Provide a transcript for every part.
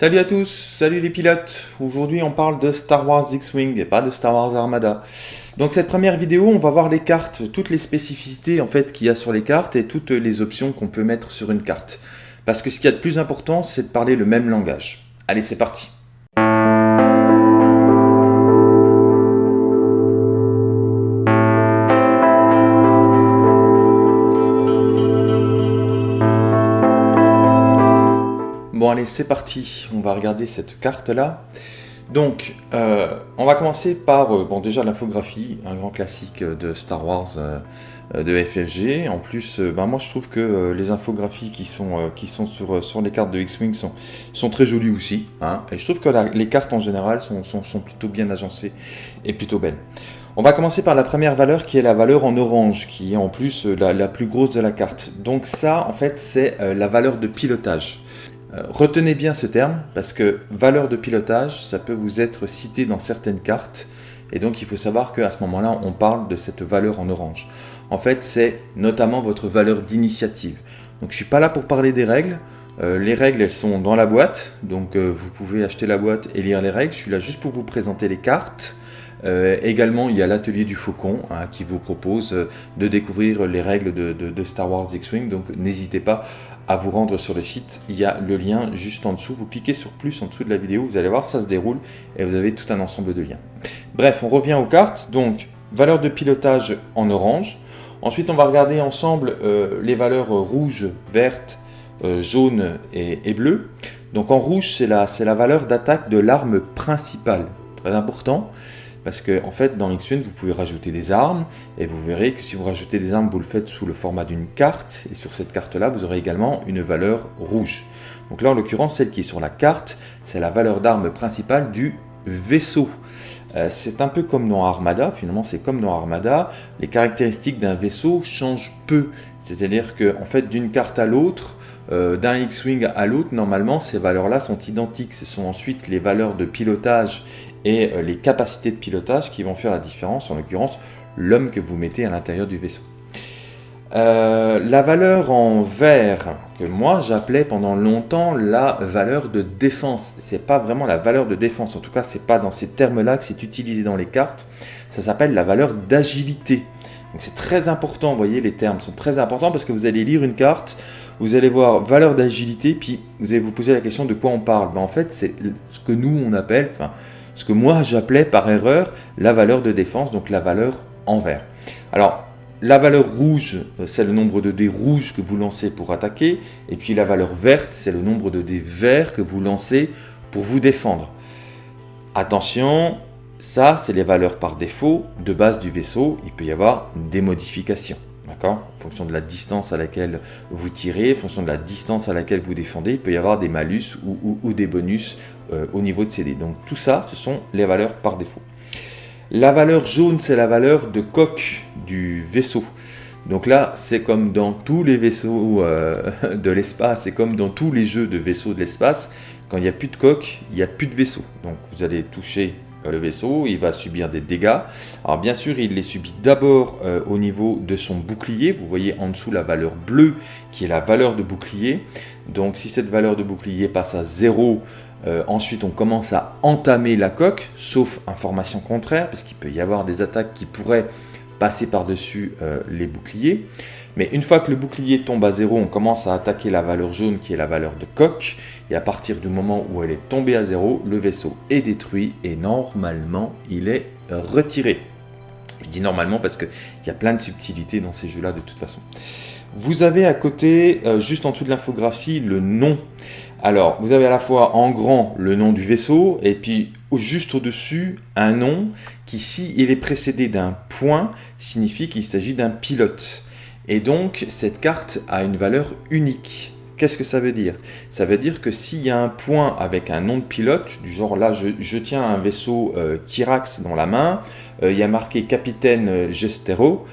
Salut à tous, salut les pilotes Aujourd'hui on parle de Star Wars X-Wing et pas de Star Wars Armada. Donc cette première vidéo, on va voir les cartes, toutes les spécificités en fait qu'il y a sur les cartes et toutes les options qu'on peut mettre sur une carte. Parce que ce qu'il y a de plus important, c'est de parler le même langage. Allez, c'est parti Bon allez, c'est parti, on va regarder cette carte-là. Donc, euh, on va commencer par, euh, bon déjà l'infographie, un grand classique de Star Wars euh, de FFG. En plus, ben, moi je trouve que les infographies qui sont, sur, les cartes de X-Wing sont, très jolies aussi. Hein. et je trouve que les cartes en général sont, plutôt bien agencées et plutôt belles. On va commencer par la première valeur qui est la valeur en orange, qui est en plus la plus grosse de la carte. Donc ça, en fait, c'est la valeur de pilotage. Euh, retenez bien ce terme parce que valeur de pilotage, ça peut vous être cité dans certaines cartes et donc il faut savoir qu'à ce moment-là, on parle de cette valeur en orange. En fait, c'est notamment votre valeur d'initiative. Donc je ne suis pas là pour parler des règles. Euh, les règles, elles sont dans la boîte, donc euh, vous pouvez acheter la boîte et lire les règles. Je suis là juste pour vous présenter les cartes. Également, il y a l'atelier du Faucon hein, qui vous propose de découvrir les règles de, Star Wars X-Wing, donc n'hésitez pas à vous rendre sur le site. Il y a le lien juste en dessous. Vous cliquez sur plus en dessous de la vidéo, vous allez voir, ça se déroule et vous avez tout un ensemble de liens. Bref, on revient aux cartes. Donc, valeur de pilotage en orange. Ensuite, on va regarder ensemble euh, les valeurs rouge, verte, euh, jaune et, et bleu. Donc en rouge, c'est la, la valeur d'attaque de l'arme principale. Très important. Parce que en fait, dans X-Wing, vous pouvez rajouter des armes, et vous verrez que si vous rajoutez des armes, vous le faites sous le format d'une carte, et sur cette carte-là, vous aurez également une valeur rouge. Donc là, en l'occurrence, celle qui est sur la carte, c'est la valeur d'arme principale du vaisseau. Euh, c'est un peu comme dans Armada, finalement c'est comme dans Armada, les caractéristiques d'un vaisseau changent peu. C'est-à-dire que fait, d'une carte à l'autre, euh, d'un X-Wing à l'autre, normalement ces valeurs-là sont identiques. Ce sont ensuite les valeurs de pilotage et euh, les capacités de pilotage qui vont faire la différence, en l'occurrence l'homme que vous mettez à l'intérieur du vaisseau. Euh, la valeur en vert, que moi j'appelais pendant longtemps la valeur de défense. C'est pas vraiment la valeur de défense, en tout cas c'est pas dans ces termes-là que c'est utilisé dans les cartes. Ça s'appelle la valeur d'agilité. Donc c'est très important, vous voyez les termes sont très importants parce que vous allez lire une carte, vous allez voir valeur d'agilité, puis vous allez vous poser la question de quoi on parle. Ben, en fait c'est ce que nous on appelle, ce que moi j'appelais par erreur la valeur de défense, donc la valeur en vert. Alors, la valeur rouge, euh, c'est le nombre de dés rouges que vous lancez pour attaquer, et puis la valeur verte, c'est le nombre de dés verts que vous lancez pour vous défendre. Attention, ça, c'est les valeurs par défaut de base du vaisseau. Il peut y avoir des modifications. En fonction de la distance à laquelle vous tirez, en fonction de la distance à laquelle vous défendez, il peut y avoir des malus ou, des bonus euh, au niveau de dés. Donc tout ça, ce sont les valeurs par défaut. La valeur jaune, c'est la valeur de coque du vaisseau. Donc là, c'est comme dans tous les vaisseaux euh, de l'espace, c'est comme dans tous les jeux de vaisseaux de l'espace, quand il n'y a plus de coque, il n'y a plus de vaisseau. Donc vous allez toucher le vaisseau, il va subir des dégâts. Alors bien sûr, il les subit d'abord euh, au niveau de son bouclier. Vous voyez en dessous la valeur bleue qui est la valeur de bouclier. Donc si cette valeur de bouclier passe à 0, euh, ensuite on commence à entamer la coque, sauf information contraire, parce qu'il peut y avoir des attaques qui pourraient passer par-dessus euh, les boucliers. Mais une fois que le bouclier tombe à zéro, on commence à attaquer la valeur jaune qui est la valeur de coque. Et à partir du moment où elle est tombée à zéro, le vaisseau est détruit et normalement il est retiré. Je dis normalement parce qu'il y a plein de subtilités dans ces jeux-là de toute façon. Vous avez à côté, euh, juste en dessous de l'infographie, le nom. Alors, vous avez à la fois en grand le nom du vaisseau et puis juste au-dessus un nom qui, si il est précédé d'un point, signifie qu'il s'agit d'un pilote. Et donc, cette carte a une valeur unique. Qu'est-ce que ça veut dire? Ça veut dire que s'il y a un point avec un nom de pilote, du genre là, je, tiens un vaisseau euh, Kirax dans la main, euh, il y a marqué capitaine Gestero,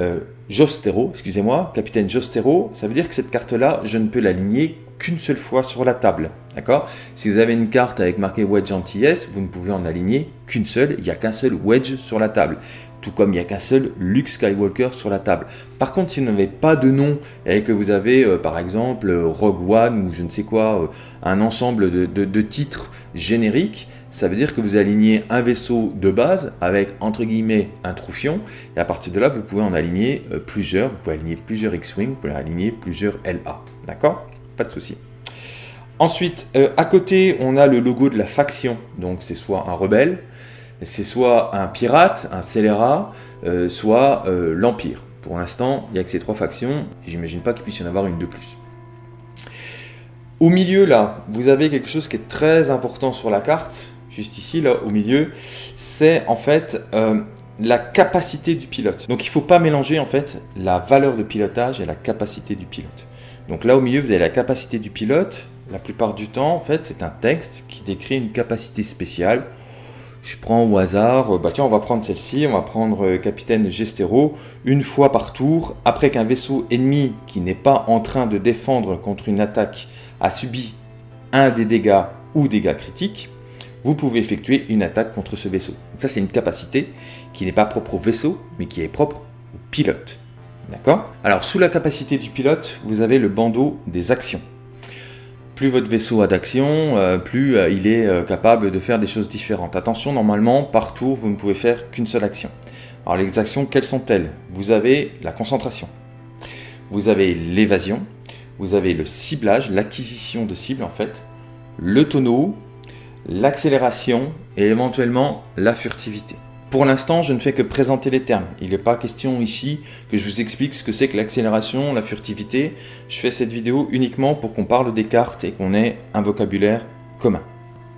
euh, Jostero, excusez-moi, capitaine Jostero, ça veut dire que cette carte-là, je ne peux l'aligner qu'une seule fois sur la table. D'accord? Si vous avez une carte avec marqué Wedge anti-S, vous ne pouvez en aligner qu'une seule, il n'y a qu'un seul Wedge sur la table. tout comme il n'y a qu'un seul Luke Skywalker sur la table. Par contre, si vous n'avez pas de nom et que vous avez euh, par exemple Rogue One ou je ne sais quoi, euh, un ensemble de, titres génériques, ça veut dire que vous alignez un vaisseau de base avec entre guillemets un troufion et à partir de là vous pouvez en aligner euh, plusieurs, vous pouvez aligner plusieurs X-Wing, vous pouvez aligner plusieurs LA. D'accord? Pas de souci. Ensuite, à côté, on a le logo de la faction. Donc, c'est soit un rebelle, c'est soit un pirate, un scélérat, euh, soit euh, l'Empire. Pour l'instant, il n'y a que ces trois factions, j'imagine pas qu'il puisse y en avoir une de plus. Au milieu, là, vous avez quelque chose qui est très important sur la carte, juste ici, là, au milieu, c'est en fait euh, la capacité du pilote. Donc il ne faut pas mélanger en fait la valeur de pilotage et la capacité du pilote. Donc là au milieu, vous avez la capacité du pilote. La plupart du temps, en fait, c'est un texte qui décrit une capacité spéciale je prends au hasard, euh, bah tiens, on va prendre celle-ci, on va prendre euh, Capitaine Gestero, une fois par tour, après qu'un vaisseau ennemi qui n'est pas en train de défendre contre une attaque a subi un des dégâts ou dégâts critiques, vous pouvez effectuer une attaque contre ce vaisseau. Donc ça, c'est une capacité qui n'est pas propre au vaisseau, mais qui est propre au pilote. Alors, sous la capacité du pilote, vous avez le bandeau des actions. Plus votre vaisseau a d'action, euh, plus euh, il est euh, capable de faire des choses différentes. Attention, normalement, par tour, vous ne pouvez faire qu'une seule action. Alors les actions, quelles sont-elles? Vous avez la concentration, vous avez l'évasion, vous avez le ciblage, l'acquisition de cible en fait, le tonneau, l'accélération. Et éventuellement la furtivité. Pour l'instant, je ne fais que présenter les termes. Il n'est pas question ici que je vous explique ce que c'est que l'accélération, la furtivité. Je fais cette vidéo uniquement pour qu'on parle des cartes et qu'on ait un vocabulaire commun.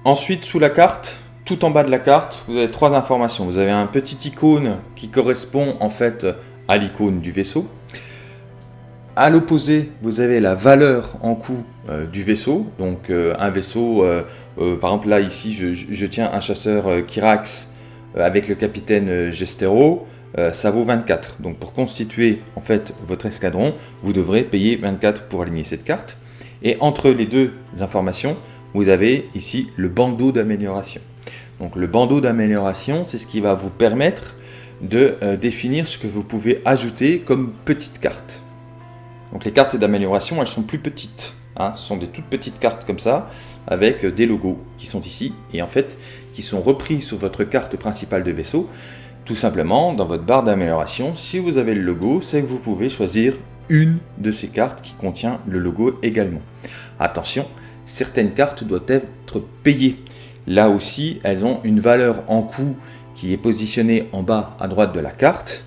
Ensuite, sous la carte, tout en bas de la carte, vous avez trois informations. Vous avez un petit icône qui correspond en fait à l'icône du vaisseau. À l'opposé, vous avez la valeur en coût euh, du vaisseau. Donc euh, un vaisseau, euh, par exemple là ici, je, je tiens un chasseur Kirax avec le capitaine euh, Gestero, euh, ça vaut 24. Donc pour constituer en fait votre escadron, vous devrez payer 24 pour aligner cette carte. Et entre les deux informations, vous avez ici le bandeau d'amélioration. Donc le bandeau d'amélioration, c'est ce qui va vous permettre de définir ce que vous pouvez ajouter comme petite carte. Donc les cartes d'amélioration, elles sont plus petites. Hein. ce sont des toutes petites cartes comme ça, avec des logos qui sont ici. Et en fait, qui sont repris sur votre carte principale de vaisseau, tout simplement dans votre barre d'amélioration, si vous avez le logo, c'est que vous pouvez choisir une de ces cartes qui contient le logo également. Attention, certaines cartes doivent être payées. Là aussi, elles ont une valeur en coût qui est positionnée en bas à droite de la carte.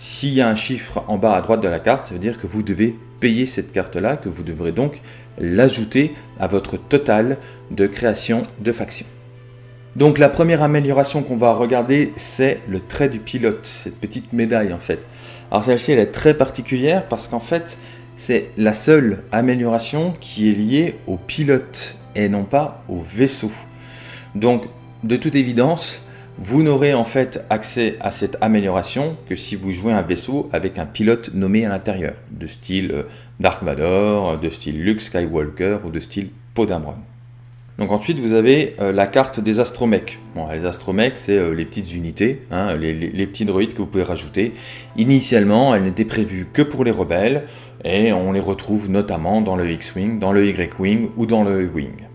S'il y a un chiffre en bas à droite de la carte, ça veut dire que vous devez payer cette carte-là, que vous devrez donc l'ajouter à votre total de création de factions. Donc la première amélioration qu'on va regarder, c'est le trait du pilote, cette petite médaille en fait. Alors celle-ci, elle est très particulière parce qu'en fait, c'est la seule amélioration qui est liée au pilote et non pas au vaisseau. Donc, de toute évidence, vous n'aurez en fait accès à cette amélioration que si vous jouez un vaisseau avec un pilote nommé à l'intérieur, de style euh, Dark Vador, de style Luke Skywalker ou de style Podamron. Donc ensuite, vous avez euh, la carte des astromechs. Les astromechs, c'est euh, les petites unités, hein, les, petits droïdes que vous pouvez rajouter. Initialement, elles n'étaient prévues que pour les rebelles, et on les retrouve notamment dans le X-Wing, dans le Y-Wing ou dans le E-Wing.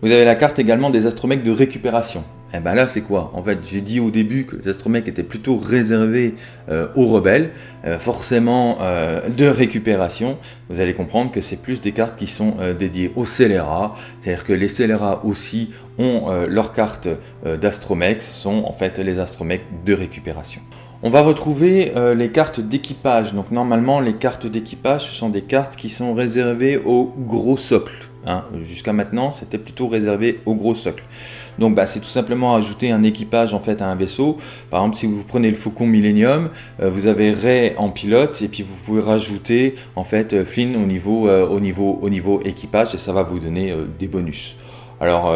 Vous avez la carte également des astromechs de récupération. Et eh ben là, c'est quoi? En fait, j'ai dit au début que les astromechs étaient plutôt réservés euh, aux rebelles, euh, forcément euh, de récupération. Vous allez comprendre que c'est plus des cartes qui sont dédiées aux scélérats, c'est-à-dire que les scélérats aussi ont leurs cartes d'astromechs, sont en fait les astromechs de récupération. On va retrouver les cartes d'équipage. Donc normalement, les cartes d'équipage, ce sont des cartes qui sont réservées au gros socle. Hein. Jusqu'à maintenant, c'était plutôt réservé au gros socle. Donc bah, c'est tout simplement ajouter un équipage en fait à un vaisseau. Par exemple, si vous prenez le Faucon Millennium, euh, vous avez Ray en pilote et puis vous pouvez rajouter en fait euh, Flynn au niveau, euh, au niveau, au niveau équipage et ça va vous donner des bonus. Alors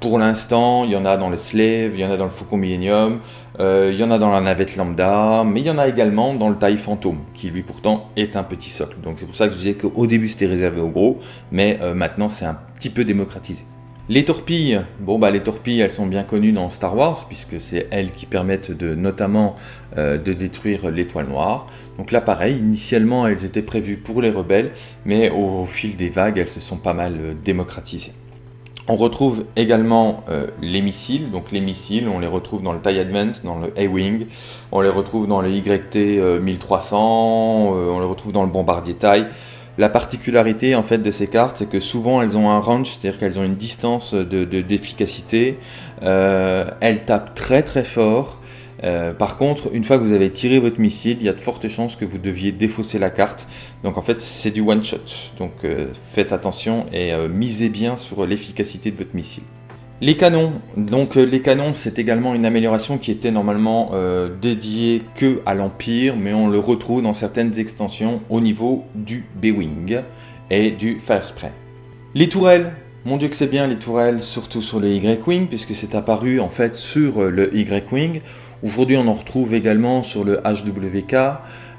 pour l'instant, il y en a dans le Slave, il y en a dans le Faucon Millennium, il y en a dans la navette lambda, mais il y en a également dans le taille fantôme, qui lui pourtant est un petit socle. Donc c'est pour ça que je disais qu'au début c'était réservé aux gros, mais maintenant c'est un petit peu démocratisé. Les torpilles, bon bah les torpilles elles sont bien connues dans Star Wars puisque c'est elles qui permettent de notamment euh, de détruire l'étoile noire. Donc là pareil, initialement elles étaient prévues pour les rebelles mais au, fil des vagues elles se sont pas mal euh, démocratisées. On retrouve également euh, les missiles, donc les missiles on les retrouve dans le TIE Advance, dans le A-Wing, on les retrouve dans le YT 1300, on les retrouve dans le bombardier TIE. La particularité en fait de ces cartes, c'est que souvent elles ont un range, c'est-à-dire qu'elles ont une distance de d'efficacité. Euh, elles tapent très très fort. Euh, par contre, une fois que vous avez tiré votre missile, il y a de fortes chances que vous deviez défausser la carte. Donc en fait, c'est du one shot. Donc euh, faites attention et misez bien sur l'efficacité de votre missile. Les canons, donc euh, les canons c'est également une amélioration qui était normalement euh, dédiée que à l'Empire, mais on le retrouve dans certaines extensions au niveau du B-Wing et du Fire Spray. Les tourelles, mon dieu que c'est bien les tourelles, surtout sur le Y-Wing, puisque c'est apparu en fait sur le Y-Wing. Aujourd'hui on en retrouve également sur le HWK,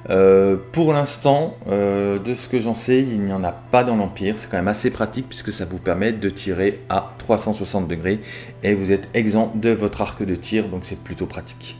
euh, pour l'instant, euh, de ce que j'en sais, il n'y en a pas dans l'Empire. C'est quand même assez pratique puisque ça vous permet de tirer à 360 degrés et vous êtes exempt de votre arc de tir, donc c'est plutôt pratique.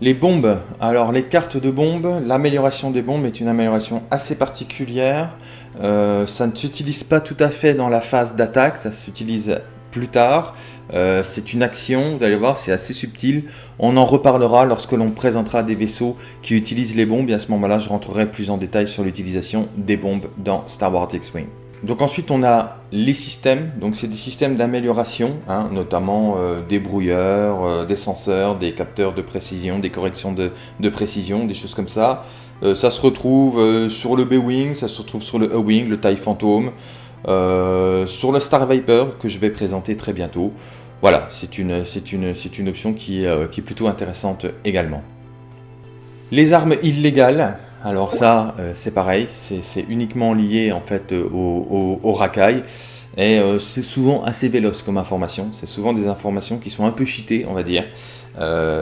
Les bombes, alors les cartes de bombes, l'amélioration des bombes est une amélioration assez particulière. Euh, ça ne s'utilise pas tout à fait dans la phase d'attaque, ça s'utilise plus tard. Euh, c'est une action, vous allez voir, c'est assez subtil. On en reparlera lorsque l'on présentera des vaisseaux qui utilisent les bombes et à ce moment-là, je rentrerai plus en détail sur l'utilisation des bombes dans Star Wars X-Wing. Donc ensuite, on a les systèmes. Donc c'est des systèmes d'amélioration, hein, notamment euh, des brouilleurs, euh, des senseurs, des capteurs de précision, des corrections de, précision, des choses comme ça. ça se retrouve sur le B-Wing, ça se retrouve sur le E-Wing, le TIE Phantom. Euh, sur le Star Viper que je vais présenter très bientôt. Voilà, c'est une, une, une option qui, euh, qui, est plutôt intéressante également. Les armes illégales, alors ça euh, c'est pareil, c'est uniquement lié en fait au, au, racaille. Et c'est souvent assez véloce comme information, c'est souvent des informations qui sont un peu cheatées on va dire.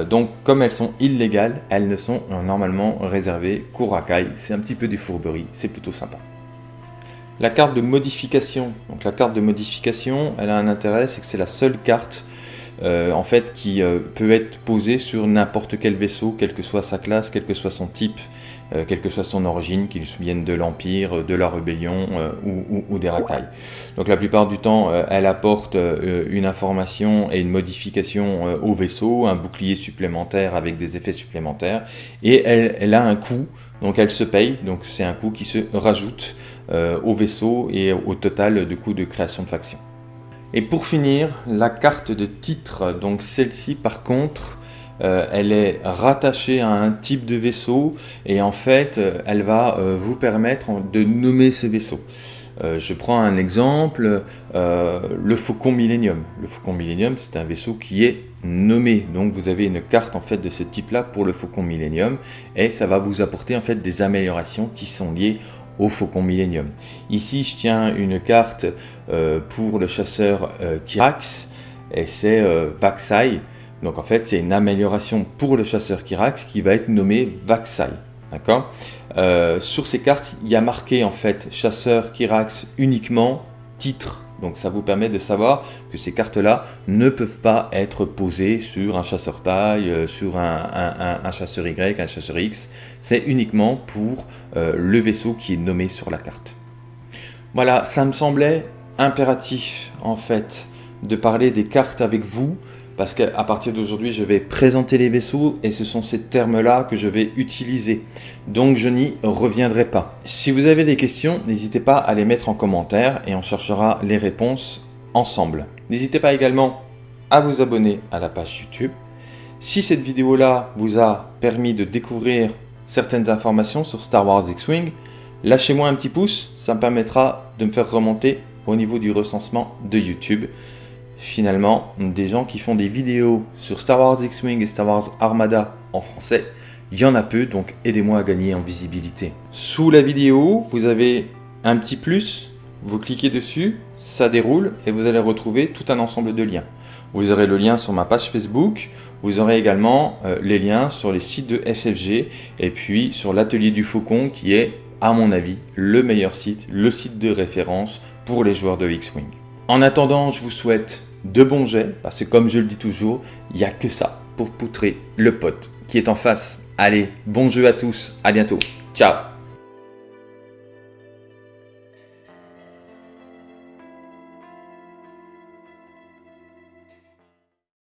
donc comme elles sont illégales, elles ne sont normalement réservées qu'au racaille. C'est un petit peu des fourberies, c'est plutôt sympa. La carte de modification, donc la carte de modification, elle a un intérêt, c'est que c'est la seule carte euh, en fait qui euh, peut être posée sur n'importe quel vaisseau, quelle que soit sa classe, quel que soit son type, euh, quelle que soit son origine, qu'il vienne de l'Empire, de la Rébellion ou, des racailles. Donc la plupart du temps, elle apporte une information et une modification au vaisseau, un bouclier supplémentaire avec des effets supplémentaires, et elle, elle a un coût, donc elle se paye, donc c'est un coût qui se rajoute euh, au vaisseau et au total de coûts de création de faction. Et pour finir, la carte de titre, donc celle-ci par contre, euh, elle est rattachée à un type de vaisseau et en fait euh, elle va vous permettre de nommer ce vaisseau. je prends un exemple, le Faucon Millennium. Le Faucon Millennium c'est un vaisseau qui est nommé, donc vous avez une carte en fait de ce type là pour le Faucon Millennium et ça va vous apporter en fait des améliorations qui sont liées au Faucon Millennium. Ici, je tiens une carte euh, pour le chasseur euh, Kirax, et c'est euh, Vaxai. Donc en fait, c'est une amélioration pour le chasseur Kirax qui va être nommé Vaxai. D'accord? Sur ces cartes, il y a marqué en fait chasseur Kirax uniquement, titre donc ça vous permet de savoir que ces cartes-là ne peuvent pas être posées sur un chasseur taille, euh, sur un, chasseur Y, un chasseur X. C'est uniquement pour euh, le vaisseau qui est nommé sur la carte. Voilà, ça me semblait impératif en fait de parler des cartes avec vous parce qu'à partir d'aujourd'hui, je vais présenter les vaisseaux et ce sont ces termes-là que je vais utiliser. Donc je n'y reviendrai pas. Si vous avez des questions, n'hésitez pas à les mettre en commentaire et on cherchera les réponses ensemble. N'hésitez pas également à vous abonner à la page YouTube. Si cette vidéo-là vous a permis de découvrir certaines informations sur Star Wars X-Wing, lâchez-moi un petit pouce, ça me permettra de me faire remonter au niveau du recensement de YouTube finalement, des gens qui font des vidéos sur Star Wars X-Wing et Star Wars Armada en français, il y en a peu, donc aidez-moi à gagner en visibilité. Sous la vidéo, vous avez un petit plus, vous cliquez dessus, ça déroule et vous allez retrouver tout un ensemble de liens. Vous aurez le lien sur ma page Facebook, vous aurez également euh, les liens sur les sites de FFG et puis sur l'atelier du Faucon qui est, à mon avis, le meilleur site, le site de référence pour les joueurs de X-Wing. En attendant, je vous souhaite de bons jets, parce que comme je le dis toujours, il n'y a que ça pour poutrer le pote qui est en face. Allez, bon jeu à tous, à bientôt, ciao